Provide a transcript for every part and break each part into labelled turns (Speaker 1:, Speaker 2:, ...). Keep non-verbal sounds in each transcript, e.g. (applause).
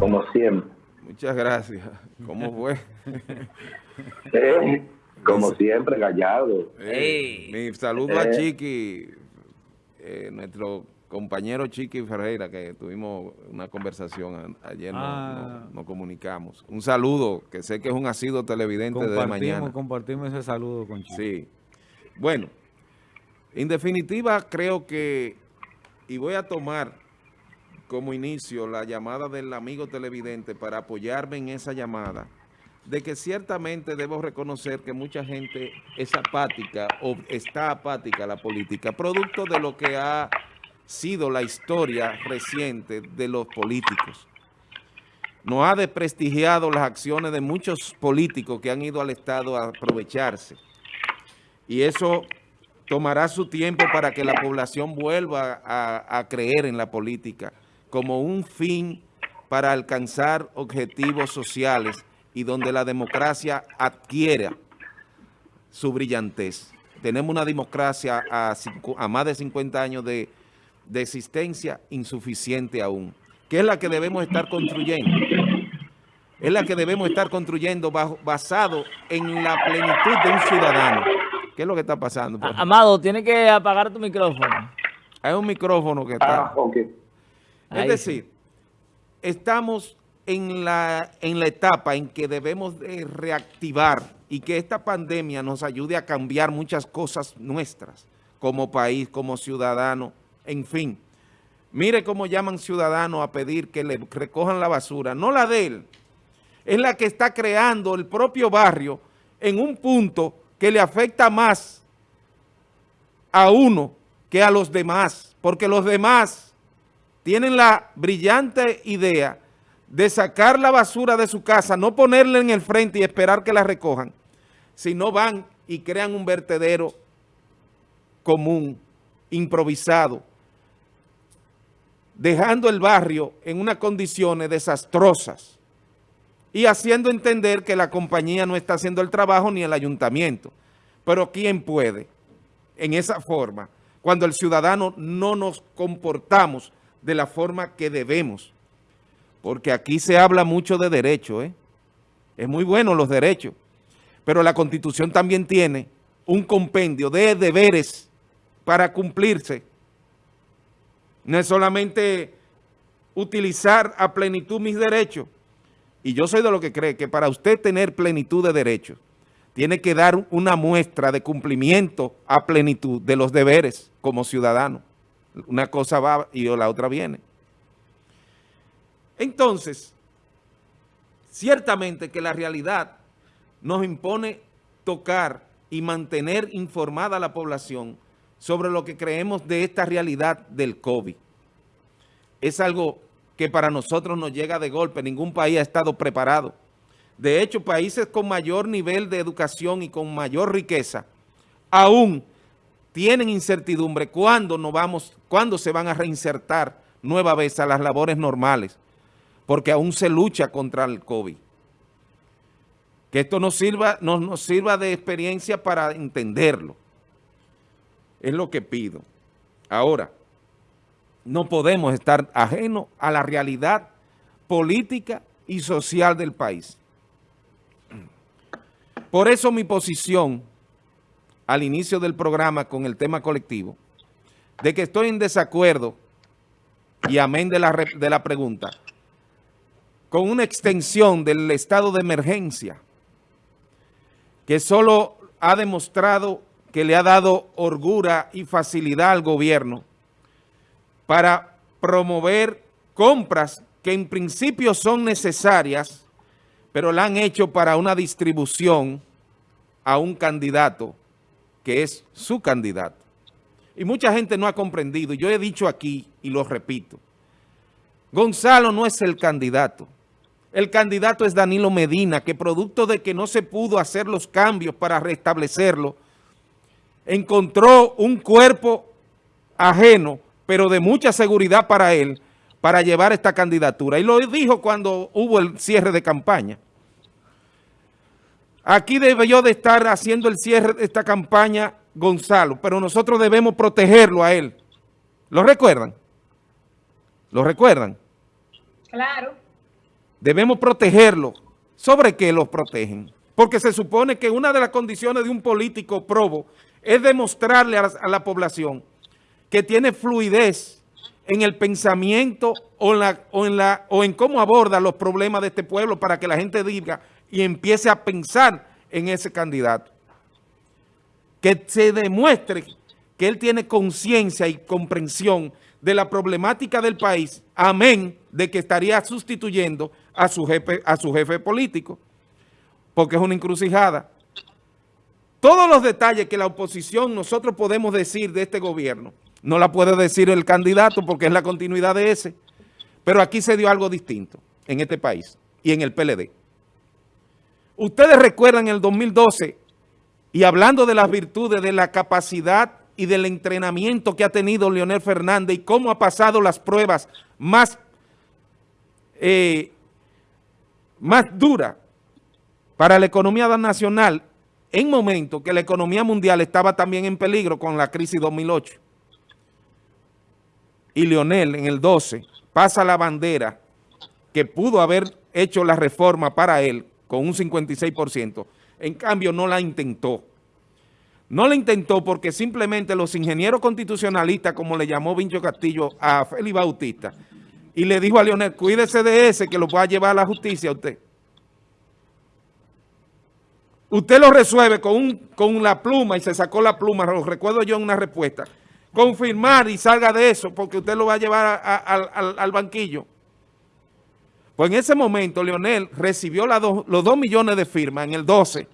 Speaker 1: como siempre.
Speaker 2: Muchas gracias. ¿Cómo fue? (laughs)
Speaker 1: Eh, como siempre, Gallardo.
Speaker 2: Eh, mi saludo a Chiqui, eh, nuestro compañero Chiqui Ferreira, que tuvimos una conversación ayer, ah. nos, comunicamos. Un saludo, que sé que es un asido televidente de mañana.
Speaker 3: Compartimos ese saludo con Chiqui.
Speaker 2: Sí. Bueno, en definitiva creo que, y voy a tomar como inicio la llamada del amigo televidente para apoyarme en esa llamada, de que ciertamente debo reconocer que mucha gente es apática o está apática a la política, producto de lo que ha sido la historia reciente de los políticos. No ha desprestigiado las acciones de muchos políticos que han ido al Estado a aprovecharse. Y eso tomará su tiempo para que la población vuelva a creer en la política como un fin para alcanzar objetivos sociales y donde la democracia adquiera su brillantez. Tenemos una democracia a, más de 50 años de, existencia insuficiente aún, que es la que debemos estar construyendo. Es la que debemos estar construyendo basado en la plenitud de un ciudadano. ¿Qué es lo que está pasando?
Speaker 4: Amado, tiene que apagar tu micrófono.
Speaker 2: Hay un micrófono que está... Ah, es decir, estamos en la, en la etapa en que debemos de reactivar y que esta pandemia nos ayude a cambiar muchas cosas nuestras como país, como ciudadano, en fin. Mire cómo llaman ciudadanos a pedir que le recojan la basura, no la de él, es la que está creando el propio barrio en un punto que le afecta más a uno que a los demás, porque los demás tienen la brillante idea de sacar la basura de su casa, no ponerla en el frente y esperar que la recojan, sino van y crean un vertedero común, improvisado, dejando el barrio en unas condiciones desastrosas y haciendo entender que la compañía no está haciendo el trabajo ni el ayuntamiento. Pero ¿quién puede en esa forma cuando el ciudadano no nos comportamos de la forma que debemos. Porque aquí se habla mucho de derechos, ¿eh? Es muy bueno los derechos. Pero la Constitución también tiene un compendio de deberes para cumplirse. No es solamente utilizar a plenitud mis derechos. Y yo soy de lo que cree que para usted tener plenitud de derechos, tiene que dar una muestra de cumplimiento a plenitud de los deberes como ciudadano. Una cosa va y la otra viene. Entonces, ciertamente que la realidad nos impone tocar y mantener informada a la población sobre lo que creemos de esta realidad del COVID. Es algo que para nosotros nos llega de golpe, ningún país ha estado preparado. De hecho, países con mayor nivel de educación y con mayor riqueza, aún tienen incertidumbre cuándo, nos vamos, cuándo se van a reinsertar nueva vez a las labores normales, porque aún se lucha contra el COVID. Que esto nos sirva, nos, nos sirva de experiencia para entenderlo. Es lo que pido. Ahora, no podemos estar ajenos a la realidad política y social del país. Por eso mi posición al inicio del programa con el tema colectivo, de que estoy en desacuerdo, y amén de la, de la pregunta, con una extensión del estado de emergencia, que solo ha demostrado que le ha dado orgura y facilidad al gobierno para promover compras que en principio son necesarias, pero la han hecho para una distribución a un candidato que es su candidato. Y mucha gente no ha comprendido, yo he dicho aquí y lo repito, Gonzalo no es el candidato. El candidato es Danilo Medina, que producto de que no se pudo hacer los cambios para restablecerlo, encontró un cuerpo ajeno, pero de mucha seguridad para él, para llevar esta candidatura. Y lo dijo cuando hubo el cierre de campaña. Aquí debió de estar haciendo el cierre de esta campaña Gonzalo, pero nosotros debemos protegerlo a él. ¿Lo recuerdan? ¿Lo recuerdan?
Speaker 5: Claro.
Speaker 2: debemos protegerlos. ¿Sobre qué los protegen? Porque se supone que una de las condiciones de un político probo es demostrarle a la, a la población que tiene fluidez en el pensamiento o en, la, o, en la, o en cómo aborda los problemas de este pueblo para que la gente diga y empiece a pensar en ese candidato. Que se demuestre que él tiene conciencia y comprensión de la problemática del país, amén de que estaría sustituyendo a su jefe, a su jefe político, porque es una encrucijada. Todos los detalles que la oposición nosotros podemos decir de este gobierno, no la puede decir el candidato porque es la continuidad de ese, pero aquí se dio algo distinto en este país y en el PLD. Ustedes recuerdan el 2012 y hablando de las virtudes, de la capacidad y del entrenamiento que ha tenido Leonel Fernández y cómo ha pasado las pruebas más, eh, más duras para la economía nacional en momento que la economía mundial estaba también en peligro con la crisis 2008. Y Leonel en el 12 pasa la bandera que pudo haber hecho la reforma para él con un 56%. En cambio, no la intentó. No la intentó porque simplemente los ingenieros constitucionalistas, como le llamó Vincho Castillo a Félix Bautista, y le dijo a Leonel, cuídese de ese que lo va a llevar a la justicia a usted. Usted lo resuelve con, un, con la pluma y se sacó la pluma, lo recuerdo yo en una respuesta. Confirmar y salga de eso porque usted lo va a llevar al, al banquillo. Pues en ese momento Leonel recibió la do, los 2 millones de firmas en el 12,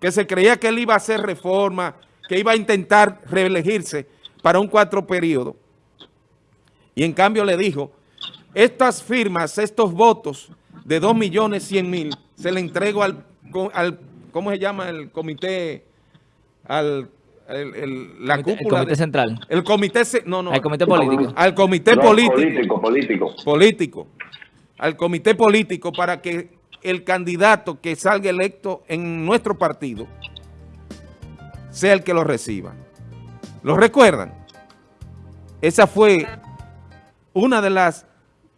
Speaker 2: que se creía que él iba a hacer reforma, que iba a intentar reelegirse para un cuatro periodo. Y en cambio le dijo, estas firmas, estos votos de 2 millones 100 mil, se le entrego al, al, ¿cómo se llama? El comité, al el, el, la
Speaker 4: comité,
Speaker 2: cúpula.
Speaker 4: El comité
Speaker 2: de,
Speaker 4: central.
Speaker 2: El comité, no, no.
Speaker 4: El comité político.
Speaker 2: Al comité
Speaker 1: no,
Speaker 2: político.
Speaker 1: Político, político.
Speaker 2: Político al comité político para que el candidato que salga electo en nuestro partido sea el que lo reciba. ¿Lo recuerdan? Esa fue una de las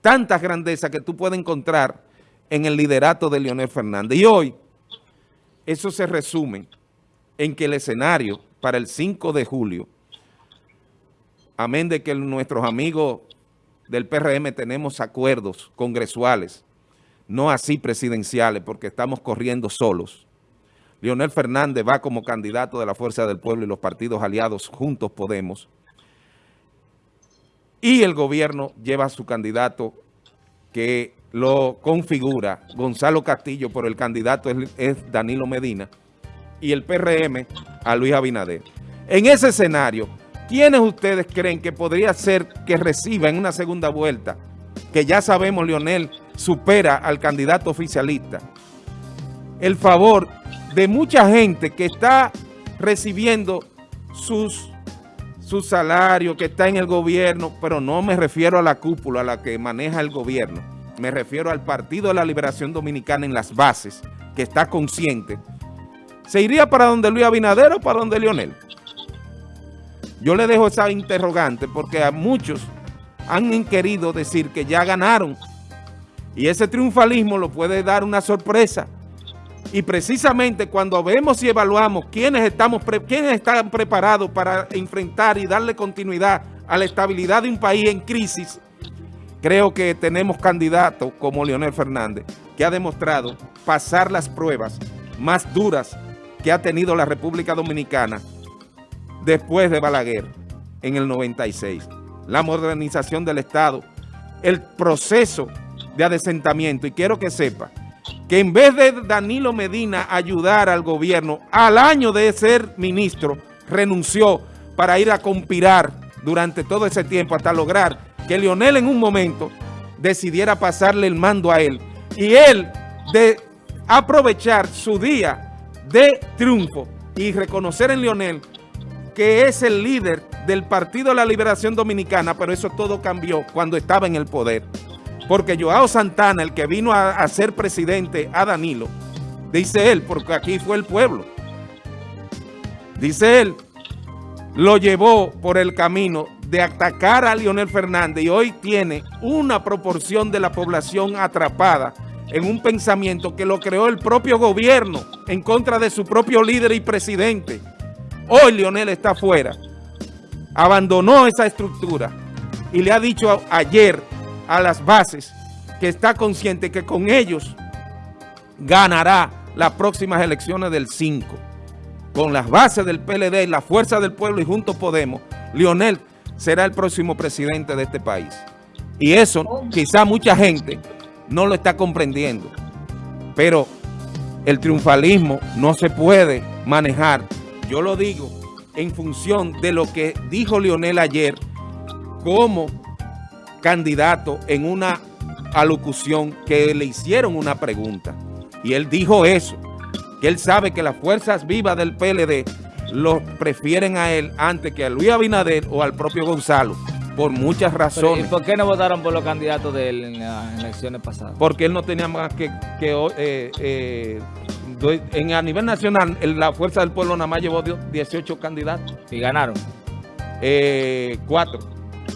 Speaker 2: tantas grandezas que tú puedes encontrar en el liderato de Leonel Fernández. Y hoy, eso se resume en que el escenario para el 5 de julio, amén de que nuestros amigos del PRM tenemos acuerdos congresuales, no así presidenciales, porque estamos corriendo solos. Leonel Fernández va como candidato de la Fuerza del Pueblo y los partidos aliados Juntos Podemos. Y el gobierno lleva a su candidato que lo configura, Gonzalo Castillo, por el candidato es, es Danilo Medina, y el PRM a Luis Abinader. En ese escenario, ¿quiénes ustedes creen que podría ser que reciba en una segunda vuelta? Que ya sabemos, Leonel supera al candidato oficialista. El favor de mucha gente que está recibiendo sus, su salario, que está en el gobierno, pero no me refiero a la cúpula, a la que maneja el gobierno. Me refiero al Partido de la Liberación Dominicana en las bases, que está consciente. ¿Se iría para donde Luis Abinader o para donde Leonel? Yo le dejo esa interrogante porque a muchos han querido decir que ya ganaron y ese triunfalismo lo puede dar una sorpresa. Y precisamente cuando vemos y evaluamos quiénes, estamos quiénes están preparados para enfrentar y darle continuidad a la estabilidad de un país en crisis, creo que tenemos candidatos como Leonel Fernández, que ha demostrado pasar las pruebas más duras que ha tenido la República Dominicana después de Balaguer en el 96. La modernización del Estado, el proceso de adesentamiento. Y quiero que sepa que en vez de Danilo Medina ayudar al gobierno, al año de ser ministro, renunció para ir a conspirar durante todo ese tiempo hasta lograr que Leonel en un momento decidiera pasarle el mando a él. Y él de aprovechar su día de triunfo y reconocer en Leonel que es el líder del Partido de la Liberación Dominicana, pero eso todo cambió cuando estaba en el poder. Porque Joao Santana, el que vino a, a ser presidente a Danilo, dice él, porque aquí fue el pueblo, dice él, lo llevó por el camino de atacar a Leonel Fernández y hoy tiene una proporción de la población atrapada en un pensamiento que lo creó el propio gobierno en contra de su propio líder y presidente. Hoy Leonel está fuera, abandonó esa estructura y le ha dicho ayer a las bases que está consciente que con ellos ganará las próximas elecciones del 5. Con las bases del PLD, la fuerza del pueblo y Juntos Podemos, Leonel será el próximo presidente de este país. Y eso quizá mucha gente no lo está comprendiendo. Pero el triunfalismo no se puede manejar, yo lo digo, en función de lo que dijo Leonel ayer como candidato en una alocución que le hicieron una pregunta. Y él dijo eso, que él sabe que las fuerzas vivas del PLD lo prefieren a él antes que a Luis Abinader o al propio Gonzalo, por muchas
Speaker 4: Pero, ¿Y
Speaker 2: razones.
Speaker 4: por qué no votaron por los candidatos de él en las elecciones pasadas?
Speaker 2: Porque él no tenía más que... que eh, eh, en, a nivel nacional, el- la Fuerza del Pueblo nada más llevó 18 candidatos,
Speaker 4: Y ganaron.
Speaker 2: eh, cuatro.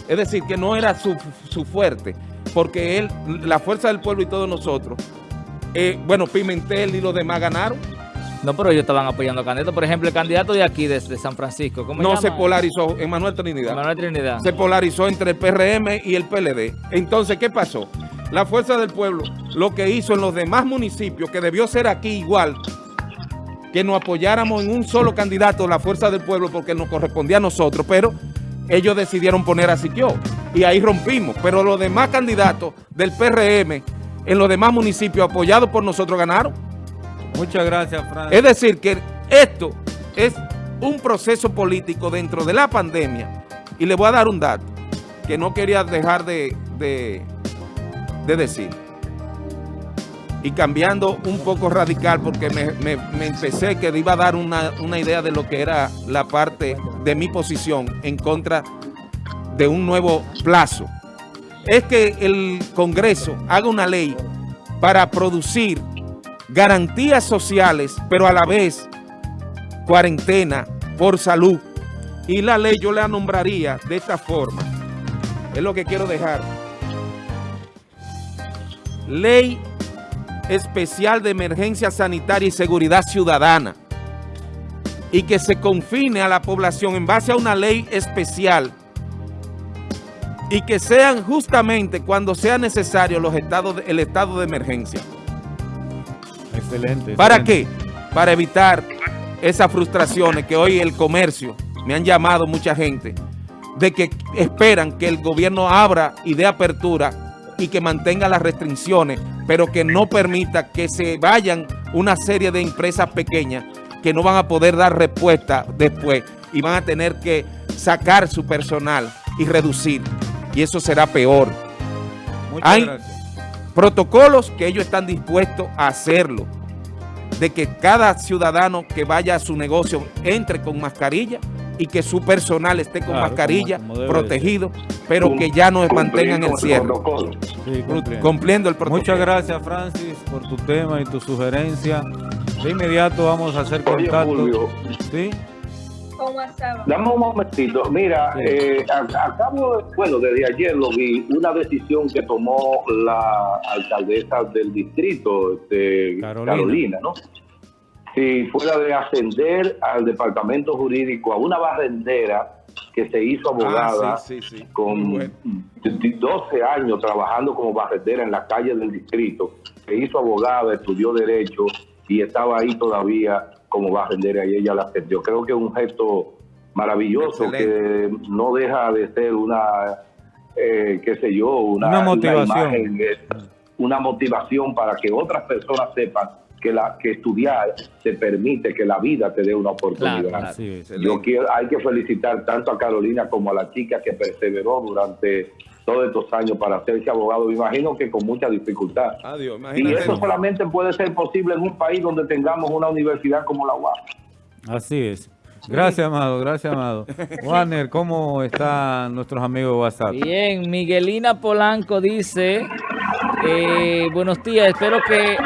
Speaker 2: Es decir, que no era su, su fuerte, porque él, la Fuerza del Pueblo y todos nosotros, eh, bueno, Pimentel y los demás ganaron,
Speaker 4: No, pero ellos estaban apoyando candidatos. Por ejemplo, el candidato de aquí, de, de San Francisco, ¿cómo
Speaker 2: no
Speaker 4: se llama?
Speaker 2: polarizó, Emanuel Trinidad.
Speaker 4: Manuel Trinidad.
Speaker 2: se polarizó entre el PRM y el PLD. Entonces, ¿qué pasó? La Fuerza del Pueblo lo que hizo en los demás municipios, que debió ser aquí igual, que nos apoyáramos en un solo candidato, la Fuerza del Pueblo, porque nos correspondía a nosotros, pero ellos decidieron poner a Siquio y ahí rompimos. Pero los demás candidatos del PRM en los demás municipios apoyados por nosotros ganaron.
Speaker 3: Muchas gracias, Fran.
Speaker 2: Es decir, que esto es un proceso político dentro de la pandemia. Y le voy a dar un dato que no quería dejar de, de- de decir. Y cambiando un poco radical, porque me, me- empecé que iba a dar una, una idea de lo que era la parte de mi posición en contra de un nuevo plazo. Es que el Congreso haga una ley para producir garantías sociales, pero a la vez cuarentena por salud. Y la ley yo la nombraría de esta forma. Es lo que quiero dejar. Ley especial de emergencia sanitaria y seguridad ciudadana. Y que se confine a la población en base a una ley especial. Y que sean justamente cuando sea necesario los estados de- el estado de emergencia.
Speaker 3: Excelente.
Speaker 2: ¿Para
Speaker 3: excelente.
Speaker 2: qué? Para evitar esas frustraciones que hoy el comercio, me han llamado mucha gente, de que esperan que el gobierno abra y dé apertura y que mantenga las restricciones, pero que no permita que se vayan una serie de empresas pequeñas que no van a poder dar respuesta después y van a tener que sacar su personal y reducir. Y eso será peor
Speaker 3: Muchas
Speaker 2: Hay-
Speaker 3: gracias.
Speaker 2: protocolos que ellos están dispuestos a hacerlo, de que cada ciudadano que vaya a su negocio entre con mascarilla y que su personal esté con
Speaker 3: Claro,
Speaker 2: mascarilla,
Speaker 3: como- como debe
Speaker 2: protegido, pero que ya no mantengan el cierre.
Speaker 3: Sí, cumpliendo.
Speaker 2: el protocolo.
Speaker 3: Muchas gracias, Francis, por tu tema y tu sugerencia. De inmediato vamos a hacer
Speaker 1: Oye,
Speaker 3: contacto. ¿Sí?
Speaker 1: dame un momentito. Mira,
Speaker 3: Sí.
Speaker 1: eh, acabo, de- bueno, desde ayer lo vi, una decisión que tomó la alcaldesa del distrito, este,
Speaker 3: Carolina.
Speaker 1: Carolina. ¿no? Si fuera de ascender al departamento jurídico a una barrendera que se hizo abogada
Speaker 2: Ah, sí, sí, sí.
Speaker 1: con
Speaker 2: bueno.
Speaker 1: 12 años trabajando como barrendera en la calle del distrito, se hizo abogada, estudió Derecho y estaba ahí todavía como barrendera y ella la ascendió. Creo que es un gesto maravilloso
Speaker 2: Excelente.
Speaker 1: que no deja de ser una, eh, qué sé yo, una,
Speaker 3: Una motivación.
Speaker 1: imagen, eh, una motivación para que otras personas sepan que, la, que estudiar te permite que la vida te dé una oportunidad.
Speaker 4: Claro, claro.
Speaker 3: Así es.
Speaker 2: Excelente.
Speaker 1: Yo quiero, hay que felicitar tanto a Carolina como a la chica que perseveró durante todos estos años para hacerse abogado. Me imagino que con mucha dificultad.
Speaker 2: Adiós,
Speaker 1: Y eso solamente puede ser posible en un país donde tengamos una universidad como la UAP.
Speaker 3: Así es. Gracias, Amado. Gracias, Amado. (laughs) Warner, ¿cómo están nuestros amigos de WhatsApp?
Speaker 4: Bien, Miguelina Polanco dice, eh, buenos días, espero que